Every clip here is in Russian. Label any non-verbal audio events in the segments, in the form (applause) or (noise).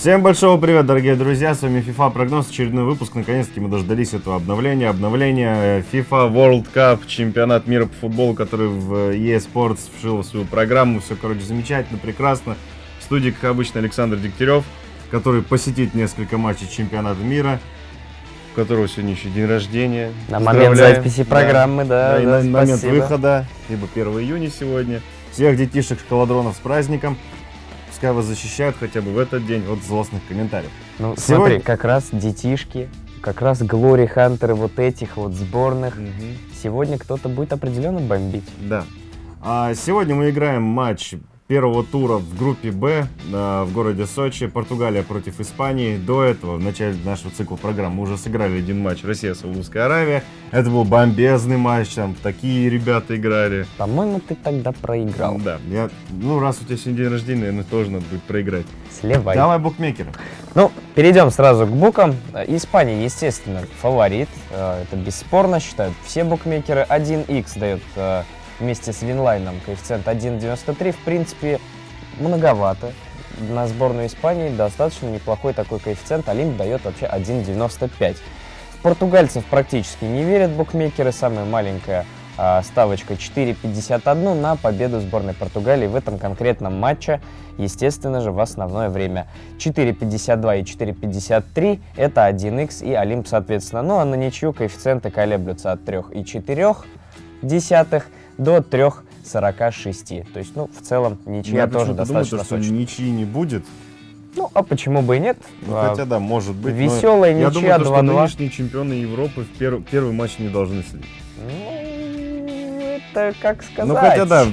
Всем большого привет, дорогие друзья, с вами FIFA Прогноз, очередной выпуск, наконец-таки мы дождались этого обновления, обновления FIFA World Cup, чемпионат мира по футболу, который в EA Sports вшил в свою программу, все, короче, замечательно, прекрасно. Студии, как обычно, Александр Дегтярев, который посетит несколько матчей чемпионата мира, у которого сегодня еще день рождения. На момент записи программы, да, да, да, и на момент выхода, либо 1 июня сегодня. Всех детишек-шоколадронов с праздником. Пускай вас защищают хотя бы в этот день от злостных комментариев. Ну, Сегодня- смотри, как раз детишки, как раз Глори Хантеры вот этих вот сборных. Сегодня кто-то будет определенно бомбить. Да. А сегодня мы играем матч первого тура в группе Б а, в городе Сочи. Португалия против Испании. До этого, в начале нашего цикла программ, мы уже сыграли один матч Россия Саудовская Аравия. Это был бомбезный матч, там такие ребята играли. По-моему, ты тогда проиграл. Да, я, ну раз у тебя сегодня день рождения, наверное, тоже надо будет проиграть. Сливай. Давай букмекеры. Ну, перейдем сразу к букам. Э, Испания, естественно, фаворит. Э, Это бесспорно, считают все букмекеры. 1х дает э, вместе с Винлайном коэффициент 1.93. В принципе, многовато. На сборную Испании достаточно неплохой такой коэффициент. Олимп дает вообще 1.95. В португальцев практически не верят букмекеры. Самая маленькая а, ставочка 4.51 на победу сборной Португалии в этом конкретном матче, естественно же, в основное время. 4.52 и 4.53 это 1х и Олимп соответственно. Ну а на ничью коэффициенты колеблются от 3,4 десятых до 3,46. То есть, ну, в целом, ничья Я тоже думаю, достаточно то, что сочная. ничьи не будет. Ну, а почему бы и нет? Ну, А, хотя да, может быть. но веселая Я ничья думаю, то, что 2:2. нынешние чемпионы Европы в пер- первый матч не должны следить. Ну, это как сказать. Ну хотя да,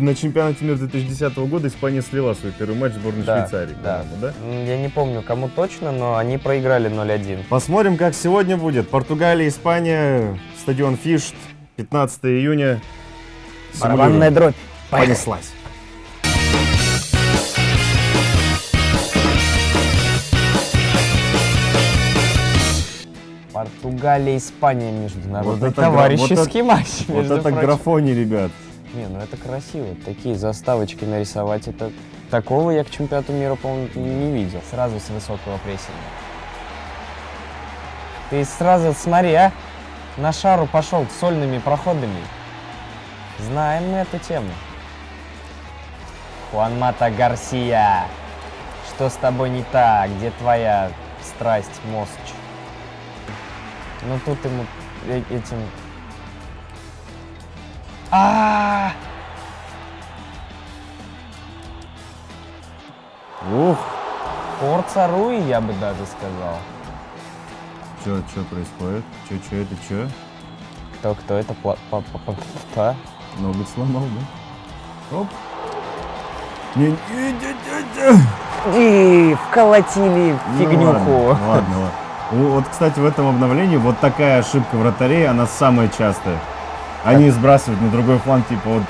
на чемпионате мира 2010 года Испания слила свой первый матч сборной Да, Швейцарии, да. да? Я не помню, кому точно, но они проиграли 0-1. Посмотрим, как сегодня будет. Португалия, Испания, стадион Фишт, 15 июня. Барабанная дробь. Понеслась. Португалия, Испания, международный Вот это гра- товарищеский матч. Вот между это прочим. графони, ребят. Не, ну это красиво. Такие заставочки нарисовать, это такого я к чемпионату мира, по-моему, не видел. Сразу с высокого прессинга. Ты сразу смотри, а? На шару пошел сольными проходами. Знаем мы эту тему. Хуан Мата Гарсия. Что с тобой не так? Где твоя страсть, мозг? Ну тут ему э- этим а Ух, Форца Руи, я бы даже сказал. что, что происходит? Что, что это, что? Кто, кто это? Пла- па- па- па- па? Ноготь сломал, да? Оп. Не, не, не, не. И вколотили Ну фигнюху. ладно, ладно, ладно. О, Вот, кстати, в этом обновлении вот такая ошибка вратарей, она самая частая. Они сбрасывают на другой фланг, типа вот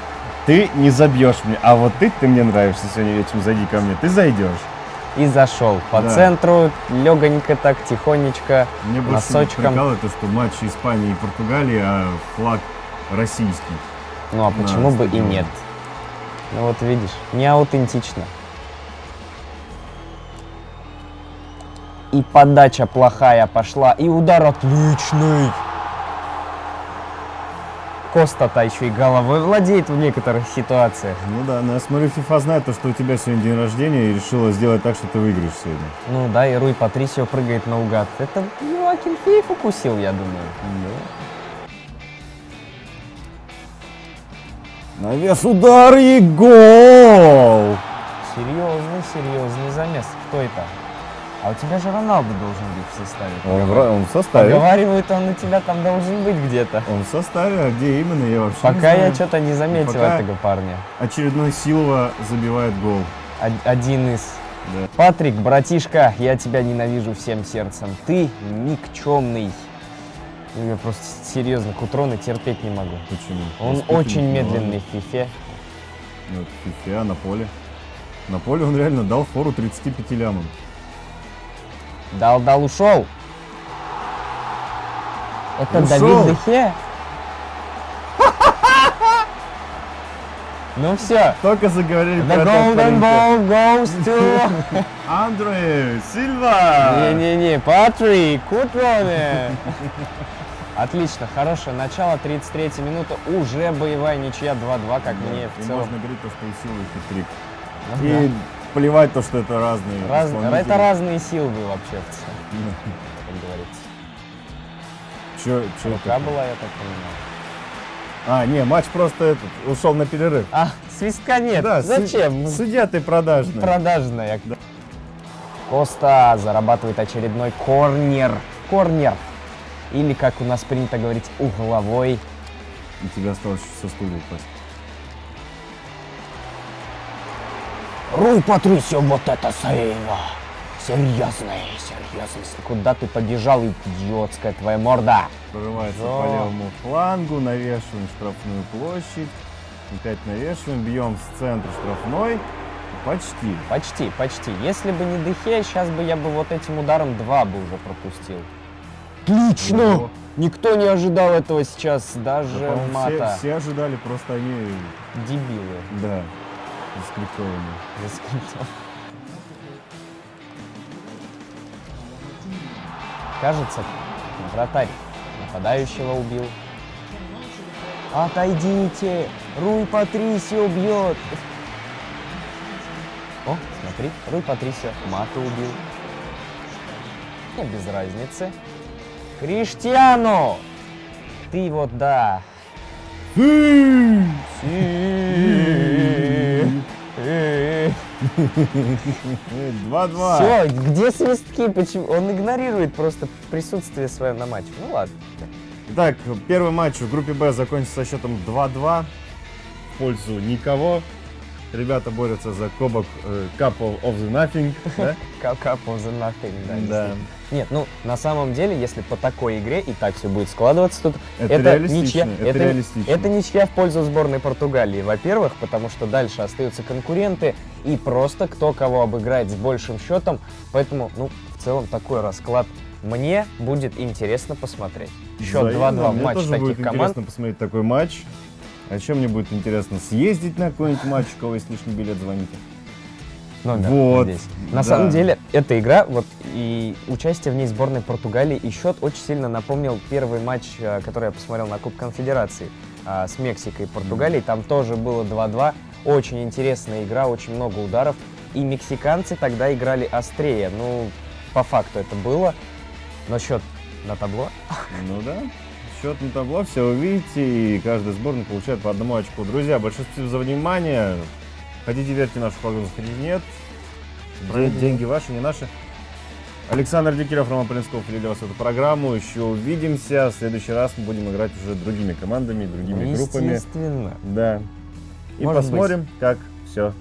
ты не забьешь мне, а вот ты, ты мне нравишься сегодня вечером, зайди ко мне, ты зайдешь. И зашел по Да. центру, легонько так, тихонечко, Мне больше носочком. прикалывает то, что матч Испании и Португалии, а флаг российский. Ну а почему бы и нет? Ну вот видишь, не аутентично. И подача плохая пошла, и удар отличный. Коста-то еще и головой владеет в некоторых ситуациях. Ну да, но я смотрю, FIFA знает то, что у тебя сегодня день рождения и решила сделать так, что ты выиграешь сегодня. Ну да, и Руй Патрисио прыгает наугад. Это Йоакин Фейф укусил, я думаю. Навес удар и гол! Серьезный, серьезный замес. Кто это? А у тебя же Роналду должен быть в составе. Он, он в составе. Поговаривают, он у тебя там должен быть где-то. Он в составе, а где именно, я вообще Пока я что-то не заметил Пока- этого парня. Очередной Силова забивает гол. Од- Один из. Да. Патрик, братишка, я тебя ненавижу всем сердцем. Ты никчемный. Ну, Я просто серьезно к утрона терпеть не могу. Почему? Он Воспитанник, очень ну медленный в фифе. Вот, фифе, а на поле. На поле он реально дал фору 35 лямам. Дал, дал, ушел. Это Ушел. Давид Дехе? Ну все. Только заговорили The про golden ball goes to... (laughs) Андре Сильва! Не-не-не, Патрик, Кутроне. Отлично, хорошее начало, 33 минута, уже боевая ничья 2-2, как мне в целом. можно говорить, то, что и силы, и хитрик. Ну И да. плевать то, что это разные Раз-. Это разные силы вообще в (laughs) целом, как говорится. Чё, чё Рука была, я так понимаю. А, не, матч просто этот, ушел на перерыв. А, свистка нет, Да, зачем? Судья ты продажный. Продажная. Коста зарабатывает очередной корнер. Корнер. Или, как у нас принято говорить, угловой. И тебе осталось со стулья упасть. Руй, Патрисио, вот это сейва. Серьезный, серьезный. Куда ты побежал, идиотская твоя морда? Прорывается Да. по левому флангу, навешиваем штрафную площадь. Опять навешиваем, бьем с центра штрафной. Почти. Почти, почти. Если бы не Дехе, сейчас бы я бы вот этим ударом два бы уже пропустил. Отлично! Ого. Никто не ожидал этого сейчас, Да, даже все, мата. все ожидали, просто они, Дебилы. да, заскриптованы. Заскриптовал. Кажется, вратарь нападающего убил. Отойдите! Руй Патрисио бьет! О, смотри, Руй Патрисио Мата убил. Не без разницы. Криштиану! Ты вот да. Си. 2-2. Все, где свистки? Почему? Он игнорирует просто присутствие свое на матче. Ну ладно. Итак, первый матч в группе Б закончился со счетом 2-2 в пользу никого. Ребята борются за кубок э, Cup of of the Nothing. да? (laughs) Cup of the nothing, да. Да. Нет, ну на самом деле, если по такой игре и так все будет складываться, тут Это это ничья, это это, это ничья в пользу сборной Португалии. Во-первых, потому что дальше остаются конкуренты и просто кто кого обыграет с большим счетом. Поэтому, ну, в целом такой расклад мне будет интересно посмотреть. Счет Взаимно. 2-2 Мне матч тоже таких будет команд. интересно посмотреть такой матч. А еще мне будет интересно съездить на какой-нибудь матч, у кого есть лишний билет, звоните. Номер Вот, здесь. да. На самом деле, эта игра, вот и участие в ней сборной Португалии, и счет очень сильно напомнил первый матч, э, который я посмотрел на Куб Конфедерации а, с Мексикой и Португалией. Там тоже было 2-2. Очень интересная игра, очень много ударов. И мексиканцы тогда играли острее. Ну, по факту это было. Но счет на табло. Ну да. Счет на табло, все увидите, и каждый сборный получает по одному очку. Друзья, большое спасибо за внимание. Хотите верьте в нашу прогнозу, хотите нет. Де- деньги ваши, не наши. Александр Дикирев, Роман Полинсков вели для вас эту программу. Еще увидимся. В следующий раз мы будем играть уже другими командами, другими группами. Естественно. Да. И Может посмотрим, как все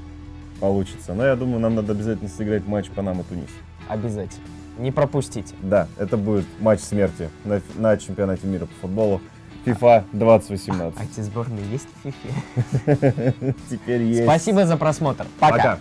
получится. Но я думаю, нам надо обязательно сыграть матч Панама-Тунис. Обязательно. Не пропустите. Да, это будет матч смерти на, на чемпионате мира по футболу FIFA 2018. А эти сборные есть в фифе? (laughs) Теперь есть. Спасибо за просмотр. Пока. Пока.